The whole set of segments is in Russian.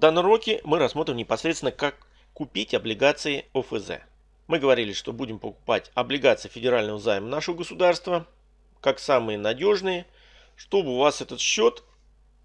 данном уроке мы рассмотрим непосредственно, как купить облигации ОФЗ. Мы говорили, что будем покупать облигации федерального займа нашего государства, как самые надежные, чтобы у вас этот счет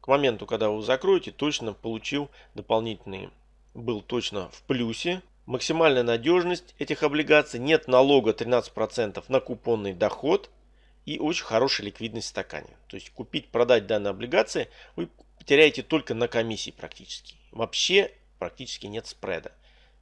к моменту, когда вы закроете, точно получил дополнительные, был точно в плюсе. Максимальная надежность этих облигаций, нет налога 13% на купонный доход и очень хорошая ликвидность в стакане. То есть купить, продать данные облигации вы теряете только на комиссии практически. Вообще практически нет спреда.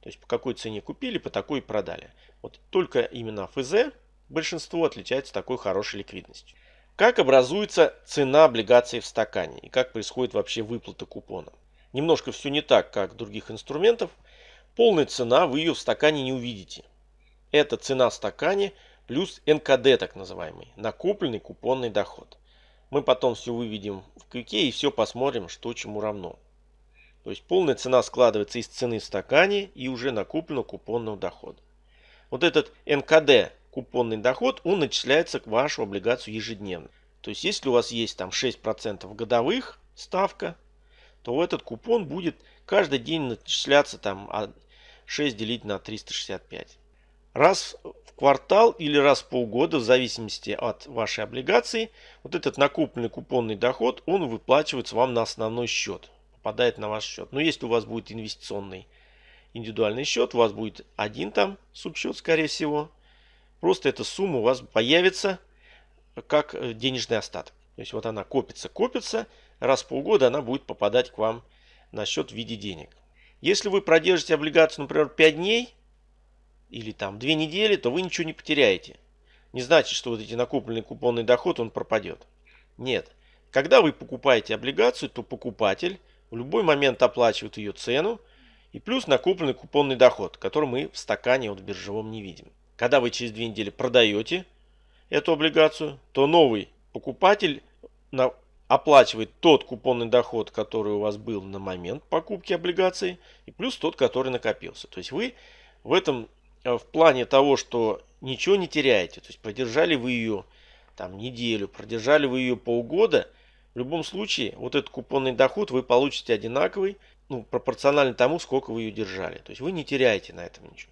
То есть по какой цене купили, по такой и продали. Вот только именно ФЗ большинство отличается такой хорошей ликвидностью. Как образуется цена облигаций в стакане и как происходит вообще выплата купона. Немножко все не так, как других инструментов. Полная цена вы ее в стакане не увидите. Это цена в стакане плюс НКД так называемый, накопленный купонный доход. Мы потом все выведем в квике и все посмотрим, что чему равно. То есть полная цена складывается из цены в стакане и уже накопленного купонного дохода. Вот этот НКД, купонный доход, он начисляется к вашу облигацию ежедневно. То есть если у вас есть там 6% годовых ставка, то этот купон будет каждый день начисляться там 6 делить на 365. Раз в квартал или раз в полгода, в зависимости от вашей облигации, вот этот накопленный купонный доход, он выплачивается вам на основной счет попадает на ваш счет. Но если у вас будет инвестиционный индивидуальный счет, у вас будет один там субсчет, скорее всего. Просто эта сумма у вас появится как э, денежный остаток. То есть вот она копится, копится. Раз в полгода она будет попадать к вам на счет в виде денег. Если вы продержите облигацию, например, 5 дней или там 2 недели, то вы ничего не потеряете. Не значит, что вот эти накопленный купонный доход, он пропадет. Нет. Когда вы покупаете облигацию, то покупатель в любой момент оплачивают ее цену и плюс накопленный купонный доход, который мы в стакане вот в биржевом не видим. Когда вы через две недели продаете эту облигацию, то новый покупатель оплачивает тот купонный доход, который у вас был на момент покупки облигаций, и плюс тот, который накопился. То есть вы в этом, э, в плане того, что ничего не теряете, то есть продержали вы ее там неделю, продержали вы ее полгода – в любом случае, вот этот купонный доход вы получите одинаковый, ну, пропорционально тому, сколько вы ее держали. То есть вы не теряете на этом ничего.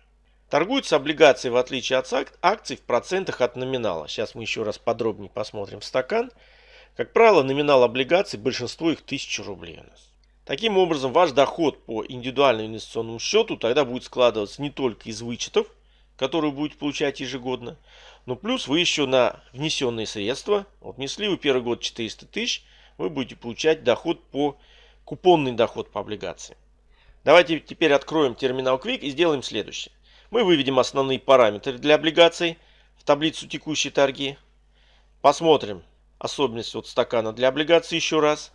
Торгуются облигации, в отличие от акций, в процентах от номинала. Сейчас мы еще раз подробнее посмотрим в стакан. Как правило, номинал облигаций, большинство их 1000 рублей у нас. Таким образом, ваш доход по индивидуальному инвестиционному счету тогда будет складываться не только из вычетов, которые вы будете получать ежегодно, но плюс вы еще на внесенные средства, вот внесли вы первый год 400 тысяч, вы будете получать доход по, купонный доход по облигации. Давайте теперь откроем терминал Quick и сделаем следующее. Мы выведем основные параметры для облигаций в таблицу текущей торги. Посмотрим особенности от стакана для облигаций еще раз.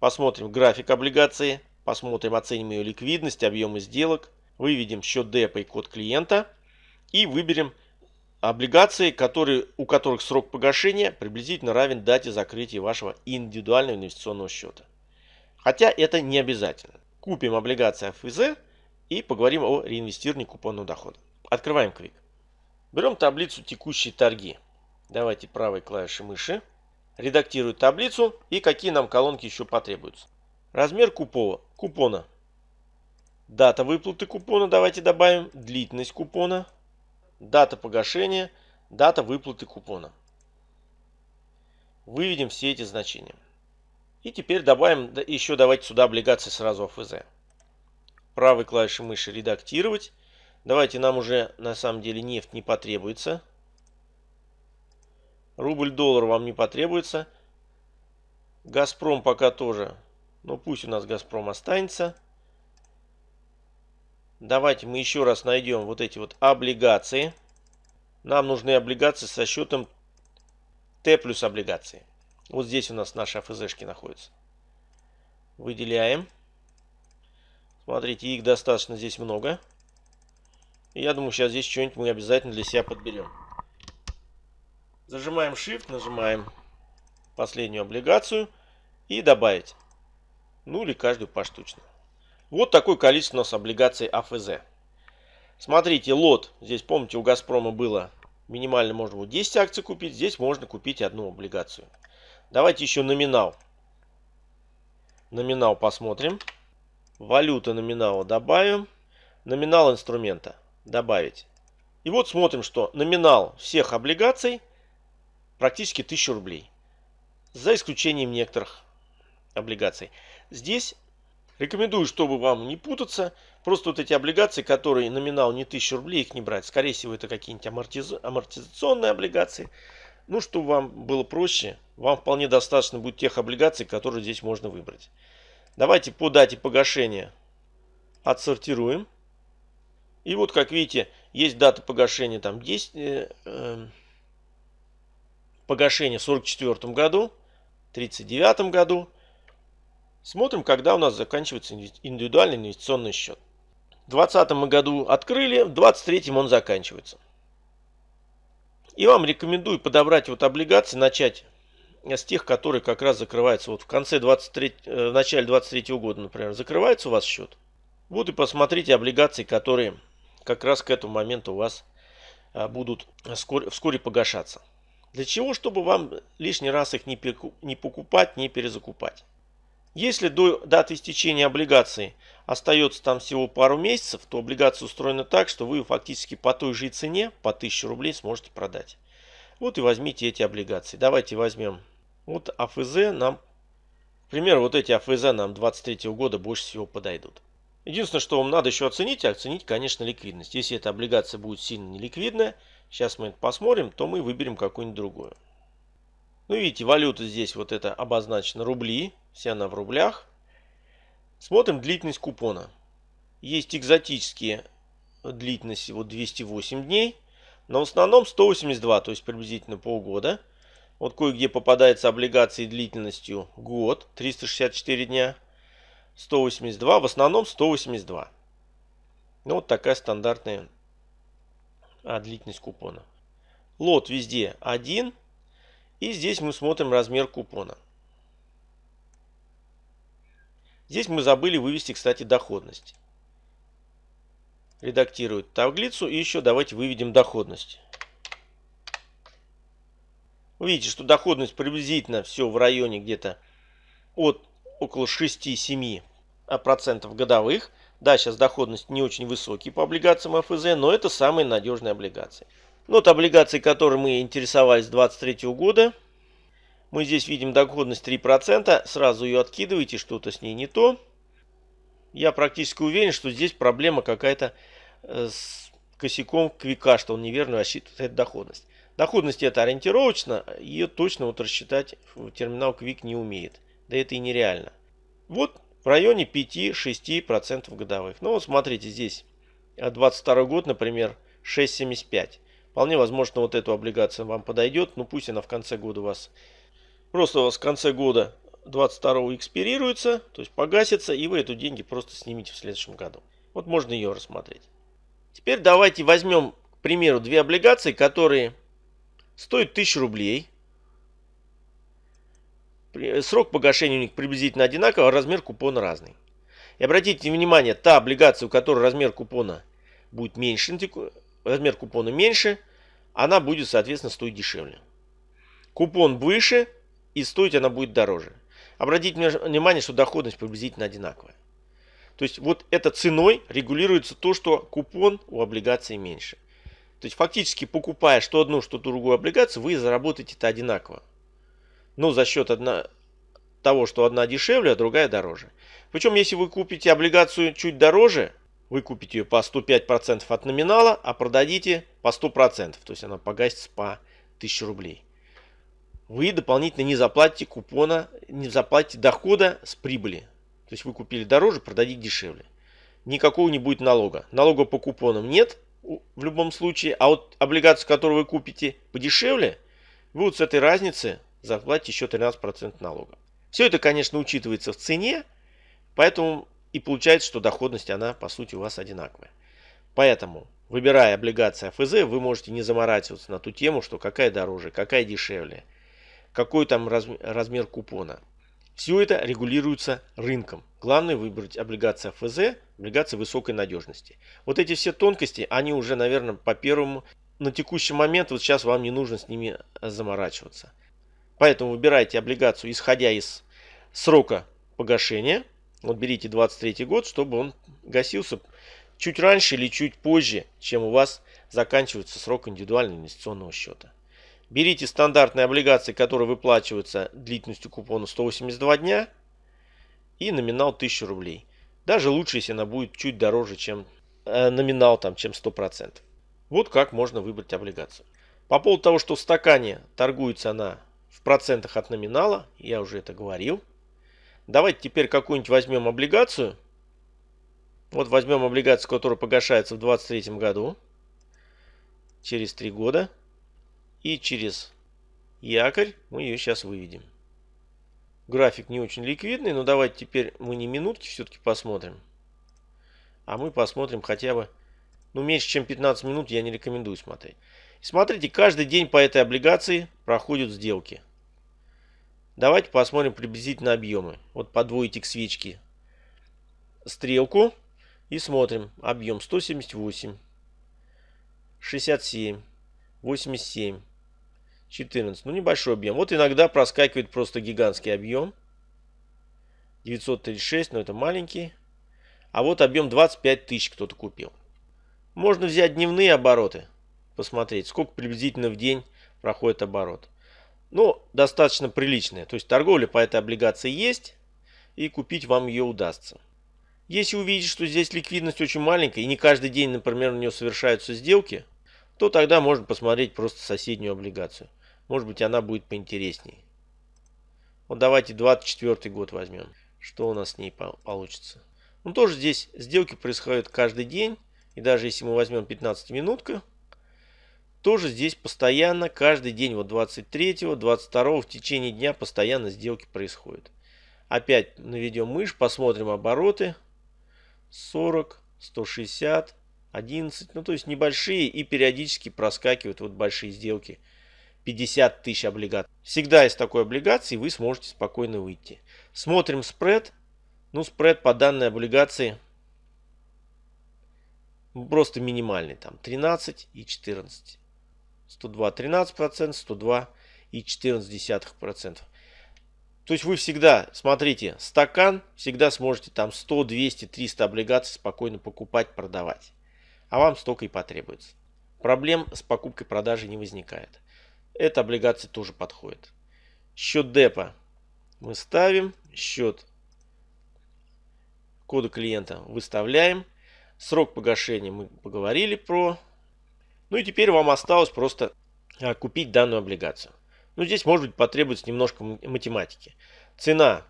Посмотрим график облигации. Посмотрим, оценим ее ликвидность, объемы сделок. Выведем счет депа и код клиента. И выберем облигации, которые, у которых срок погашения приблизительно равен дате закрытия вашего индивидуального инвестиционного счета. Хотя это не обязательно. Купим облигации ФЗ и поговорим о реинвестировании купонного дохода. Открываем Quick. Берем таблицу текущие торги. Давайте правой клавишей мыши. Редактирую таблицу и какие нам колонки еще потребуются. Размер купова, купона. Дата выплаты купона давайте добавим. Длительность купона дата погашения, дата выплаты купона. Выведем все эти значения. И теперь добавим еще давайте сюда облигации сразу АФЗ. Правой клавишей мыши редактировать. Давайте нам уже на самом деле нефть не потребуется. Рубль-доллар вам не потребуется. Газпром пока тоже. Но пусть у нас Газпром останется. Давайте мы еще раз найдем вот эти вот облигации. Нам нужны облигации со счетом Т плюс облигации. Вот здесь у нас наши АФЗшки находятся. Выделяем. Смотрите, их достаточно здесь много. Я думаю, сейчас здесь что-нибудь мы обязательно для себя подберем. Зажимаем Shift, нажимаем последнюю облигацию и добавить. Ну или каждую поштучно. Вот такое количество у нас облигаций АФЗ. Смотрите, лот. Здесь, помните, у Газпрома было минимально можно будет 10 акций купить. Здесь можно купить одну облигацию. Давайте еще номинал. Номинал посмотрим. Валюта номинала добавим. Номинал инструмента добавить. И вот смотрим, что номинал всех облигаций практически 1000 рублей. За исключением некоторых облигаций. Здесь рекомендую, чтобы вам не путаться, просто вот эти облигации, которые номинал не 1000 рублей, их не брать. Скорее всего, это какие-нибудь амортиз... амортизационные облигации. Ну, чтобы вам было проще, вам вполне достаточно будет тех облигаций, которые здесь можно выбрать. Давайте по дате погашения отсортируем. И вот, как видите, есть дата погашения там 10, э, э, погашение в 44 году, 39 году. Смотрим, когда у нас заканчивается индивидуальный инвестиционный счет. В 2020 году открыли, в 2023 он заканчивается. И вам рекомендую подобрать вот облигации, начать с тех, которые как раз закрываются вот в конце 23, э, в начале 23 года, например, закрывается у вас счет. Вот и посмотрите облигации, которые как раз к этому моменту у вас а, будут вскоре, вскоре погашаться. Для чего? Чтобы вам лишний раз их не покупать, не перезакупать. Если до даты истечения облигации остается там всего пару месяцев, то облигация устроена так, что вы фактически по той же цене, по 1000 рублей сможете продать. Вот и возьмите эти облигации. Давайте возьмем вот АФЗ нам, к примеру, вот эти АФЗ нам 23 года больше всего подойдут. Единственное, что вам надо еще оценить, оценить, конечно, ликвидность. Если эта облигация будет сильно неликвидная, сейчас мы это посмотрим, то мы выберем какую-нибудь другую. Ну, видите, валюта здесь вот это обозначена рубли, вся она в рублях. Смотрим длительность купона. Есть экзотические длительности, вот 208 дней, но в основном 182, то есть приблизительно полгода. Вот кое-где попадается облигации длительностью год, 364 дня. 182, в основном 182. Ну, вот такая стандартная а, длительность купона. Лот везде 1. И здесь мы смотрим размер купона. Здесь мы забыли вывести, кстати, доходность. Редактирует таблицу. И еще давайте выведем доходность. Вы видите, что доходность приблизительно все в районе где-то от около 6-7 процентов годовых. Да, сейчас доходность не очень высокий по облигациям ФЗ, но это самые надежные облигации. Вот облигации, которые мы интересовались с 2023 года. Мы здесь видим доходность 3%. Сразу ее откидываете, что-то с ней не то. Я практически уверен, что здесь проблема какая-то э, с косяком квика, что он неверно рассчитывает доходность. Доходность это ориентировочно, ее точно вот рассчитать терминал Quick не умеет. Да это и нереально. Вот в районе 5-6% годовых. Ну вот смотрите здесь 22 год, например, 6,75. Вполне возможно вот эту облигацию вам подойдет, но пусть она в конце года у вас просто у вас в конце года 22 экспирируется, то есть погасится, и вы эту деньги просто снимете в следующем году. Вот можно ее рассмотреть. Теперь давайте возьмем, к примеру, две облигации, которые стоят 1000 рублей. Срок погашения у них приблизительно одинаковый, а размер купона разный. И обратите внимание, та облигация, у которой размер купона будет меньше, размер купона меньше, она будет, соответственно, стоить дешевле. Купон выше и стоить она будет дороже. Обратите внимание, что доходность приблизительно одинаковая. То есть вот это ценой регулируется то, что купон у облигации меньше. То есть фактически покупая что одну, что другую облигацию, вы заработаете это одинаково но за счет одна, того, что одна дешевле, а другая дороже. Причем, если вы купите облигацию чуть дороже, вы купите ее по 105% от номинала, а продадите по 100%, то есть она погасится по 1000 рублей. Вы дополнительно не заплатите купона, не заплатите дохода с прибыли. То есть вы купили дороже, продадите дешевле. Никакого не будет налога. Налога по купонам нет в любом случае, а вот облигацию, которую вы купите подешевле, вы вот с этой разницы заплатите еще 13% налога. Все это, конечно, учитывается в цене, поэтому и получается, что доходность, она по сути у вас одинаковая. Поэтому, выбирая облигации АФЗ, вы можете не заморачиваться на ту тему, что какая дороже, какая дешевле, какой там размер купона. Все это регулируется рынком. Главное выбрать облигации АФЗ, облигации высокой надежности. Вот эти все тонкости, они уже, наверное, по первому, на текущий момент, вот сейчас вам не нужно с ними заморачиваться. Поэтому выбирайте облигацию, исходя из срока погашения. Вот берите 23 год, чтобы он гасился чуть раньше или чуть позже, чем у вас заканчивается срок индивидуального инвестиционного счета. Берите стандартные облигации, которые выплачиваются длительностью купона 182 дня и номинал 1000 рублей. Даже лучше, если она будет чуть дороже, чем э, номинал, там, чем 100%. Вот как можно выбрать облигацию. По поводу того, что в стакане торгуется она в процентах от номинала, я уже это говорил. Давайте теперь какую-нибудь возьмем облигацию. Вот возьмем облигацию, которая погашается в 2023 году. Через 3 года. И через якорь мы ее сейчас выведем. График не очень ликвидный, но давайте теперь мы не минутки все-таки посмотрим. А мы посмотрим хотя бы, ну меньше чем 15 минут я не рекомендую смотреть. Смотрите, каждый день по этой облигации проходят сделки. Давайте посмотрим приблизительно объемы. Вот подводите к свечке стрелку и смотрим. Объем 178, 67, 87, 14. Ну небольшой объем. Вот иногда проскакивает просто гигантский объем. 936, но это маленький. А вот объем 25 тысяч кто-то купил. Можно взять дневные обороты. Посмотреть, сколько приблизительно в день проходит оборот. Ну, достаточно приличная. То есть торговля по этой облигации есть. И купить вам ее удастся. Если увидите, что здесь ликвидность очень маленькая. И не каждый день, например, на нее совершаются сделки. То тогда можно посмотреть просто соседнюю облигацию. Может быть она будет поинтереснее. Вот давайте 24 год возьмем. Что у нас с ней получится. Ну тоже здесь сделки происходят каждый день. И даже если мы возьмем 15 минутка тоже здесь постоянно, каждый день, вот 23, 22 в течение дня постоянно сделки происходят. Опять наведем мышь, посмотрим обороты. 40, 160, 11, ну то есть небольшие и периодически проскакивают вот большие сделки. 50 тысяч облигаций. Всегда из такой облигации вы сможете спокойно выйти. Смотрим спред. Ну спред по данной облигации просто минимальный. Там 13 и 14. 102 13%, 102 и 14%. То есть вы всегда, смотрите, стакан, всегда сможете там 100, 200, 300 облигаций спокойно покупать, продавать. А вам столько и потребуется. Проблем с покупкой-продажей не возникает. Эта облигация тоже подходит. Счет депа мы ставим. Счет кода клиента выставляем. Срок погашения мы поговорили про ну и теперь вам осталось просто а, купить данную облигацию. Ну здесь может быть потребуется немножко математики. Цена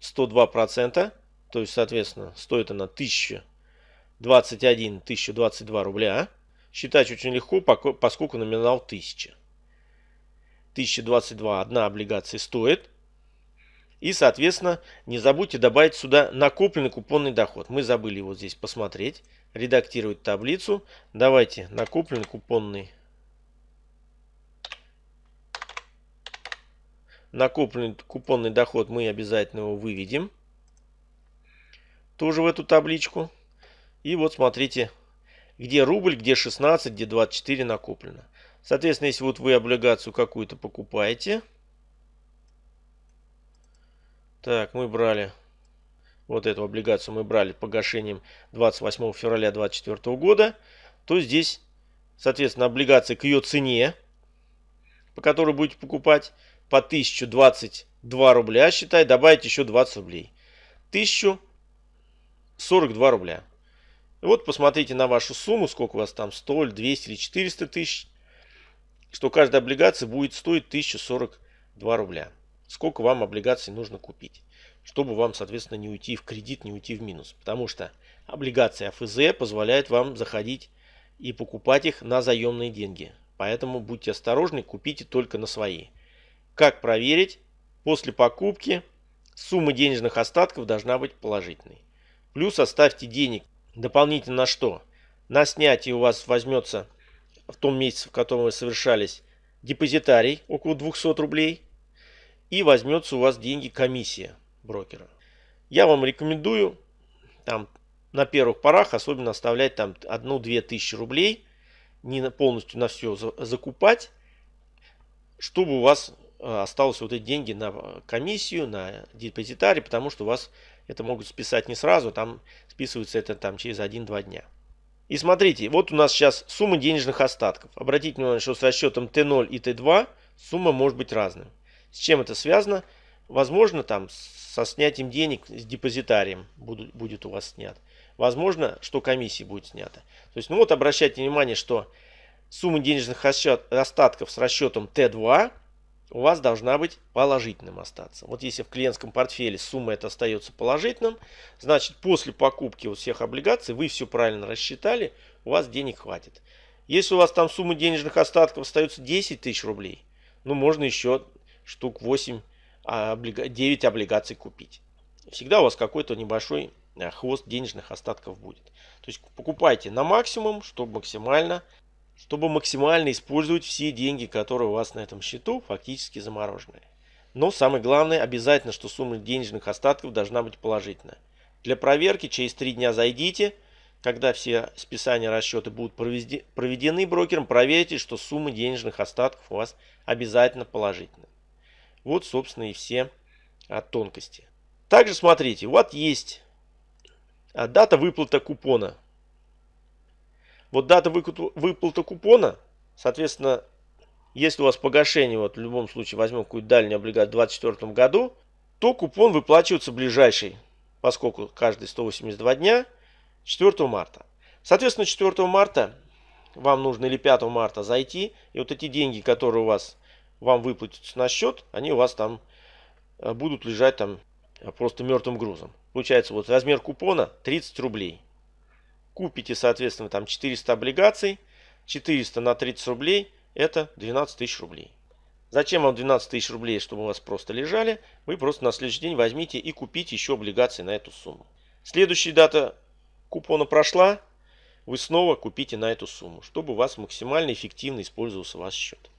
102%, то есть соответственно стоит она 1021, 1022 рубля. Считать очень легко, поскольку номинал 1000. 1022 одна облигация стоит. И, соответственно, не забудьте добавить сюда накопленный купонный доход. Мы забыли его здесь посмотреть редактировать таблицу. Давайте накопленный купонный. Накопленный купонный доход мы обязательно его выведем. Тоже в эту табличку. И вот смотрите, где рубль, где 16, где 24 накоплено. Соответственно, если вот вы облигацию какую-то покупаете. Так, мы брали вот эту облигацию мы брали погашением 28 февраля 2024 года, то здесь, соответственно, облигация к ее цене, по которой будете покупать, по 1022 рубля, считай, добавить еще 20 рублей. 1042 рубля. Вот посмотрите на вашу сумму, сколько у вас там 100, 200 или 400 тысяч, что каждая облигация будет стоить 1042 рубля. Сколько вам облигаций нужно купить чтобы вам, соответственно, не уйти в кредит, не уйти в минус. Потому что облигации АФЗ позволяют вам заходить и покупать их на заемные деньги. Поэтому будьте осторожны, купите только на свои. Как проверить? После покупки сумма денежных остатков должна быть положительной. Плюс оставьте денег дополнительно на что? На снятие у вас возьмется в том месяце, в котором вы совершались, депозитарий около 200 рублей. И возьмется у вас деньги комиссия брокера. Я вам рекомендую там на первых порах особенно оставлять там одну-две тысячи рублей, не полностью на все закупать, чтобы у вас осталось вот эти деньги на комиссию, на депозитарий, потому что у вас это могут списать не сразу, там списывается это там через 1-2 дня. И смотрите, вот у нас сейчас сумма денежных остатков. Обратите внимание, что с расчетом Т0 и Т2 сумма может быть разной. С чем это связано? Возможно, там со снятием денег с депозитарием будет, будет у вас снят. Возможно, что комиссии будет снято. То есть, ну вот обращайте внимание, что сумма денежных остатков с расчетом Т2 у вас должна быть положительным остаться. Вот если в клиентском портфеле сумма это остается положительным, значит после покупки вот всех облигаций вы все правильно рассчитали, у вас денег хватит. Если у вас там сумма денежных остатков остается 10 тысяч рублей, ну можно еще штук 8, 9 облигаций купить. Всегда у вас какой-то небольшой э, хвост денежных остатков будет. То есть покупайте на максимум, чтобы максимально чтобы максимально использовать все деньги, которые у вас на этом счету фактически замороженные. Но самое главное, обязательно, что сумма денежных остатков должна быть положительная. Для проверки через 3 дня зайдите, когда все списания расчеты будут проведены брокером, проверьте, что сумма денежных остатков у вас обязательно положительная. Вот, собственно, и все а, тонкости. Также смотрите, вот есть а, дата выплаты купона вот дата выплаты купона, соответственно, если у вас погашение, вот в любом случае возьмем какую-то дальнюю облигацию в 2024 году, то купон выплачивается ближайший, поскольку каждые 182 дня, 4 марта. Соответственно, 4 марта вам нужно или 5 марта зайти, и вот эти деньги, которые у вас вам выплатятся на счет, они у вас там э, будут лежать там э, просто мертвым грузом. Получается, вот размер купона 30 рублей купите, соответственно, там 400 облигаций, 400 на 30 рублей, это 12 тысяч рублей. Зачем вам 12 тысяч рублей, чтобы у вас просто лежали? Вы просто на следующий день возьмите и купите еще облигации на эту сумму. Следующая дата купона прошла, вы снова купите на эту сумму, чтобы у вас максимально эффективно использовался ваш счет.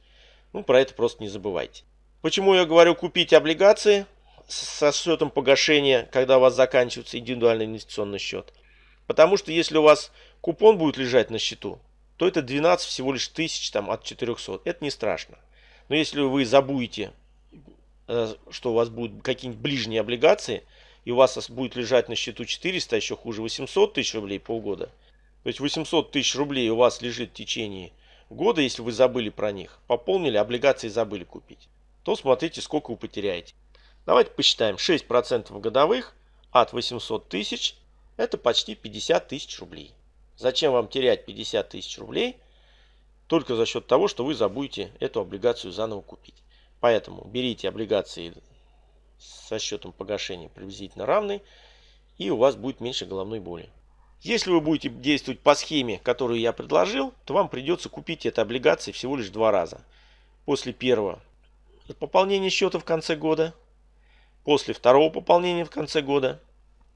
Ну, про это просто не забывайте. Почему я говорю купить облигации со счетом погашения, когда у вас заканчивается индивидуальный инвестиционный счет? Потому что если у вас купон будет лежать на счету, то это 12 всего лишь тысяч там, от 400. Это не страшно. Но если вы забудете, э, что у вас будут какие-нибудь ближние облигации, и у вас будет лежать на счету 400, а еще хуже 800 тысяч рублей полгода, то есть 800 тысяч рублей у вас лежит в течение года, если вы забыли про них, пополнили, облигации забыли купить, то смотрите, сколько вы потеряете. Давайте посчитаем. 6% годовых от 800 тысяч это почти 50 тысяч рублей. Зачем вам терять 50 тысяч рублей только за счет того, что вы забудете эту облигацию заново купить. Поэтому берите облигации со счетом погашения приблизительно равный, и у вас будет меньше головной боли. Если вы будете действовать по схеме, которую я предложил, то вам придется купить эти облигации всего лишь два раза. После первого пополнения счета в конце года, после второго пополнения в конце года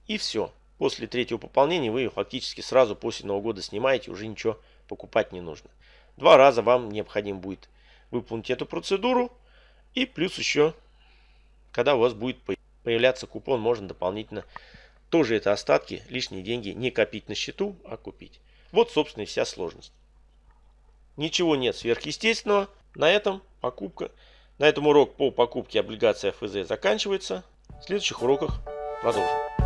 и все. После третьего пополнения вы ее фактически сразу после Нового года снимаете, уже ничего покупать не нужно. Два раза вам необходимо будет выполнить эту процедуру. И плюс еще, когда у вас будет появляться купон, можно дополнительно тоже это остатки, лишние деньги не копить на счету, а купить. Вот, собственно, и вся сложность. Ничего нет сверхъестественного. На этом покупка, на этом урок по покупке облигаций ФЗ заканчивается. В следующих уроках продолжим.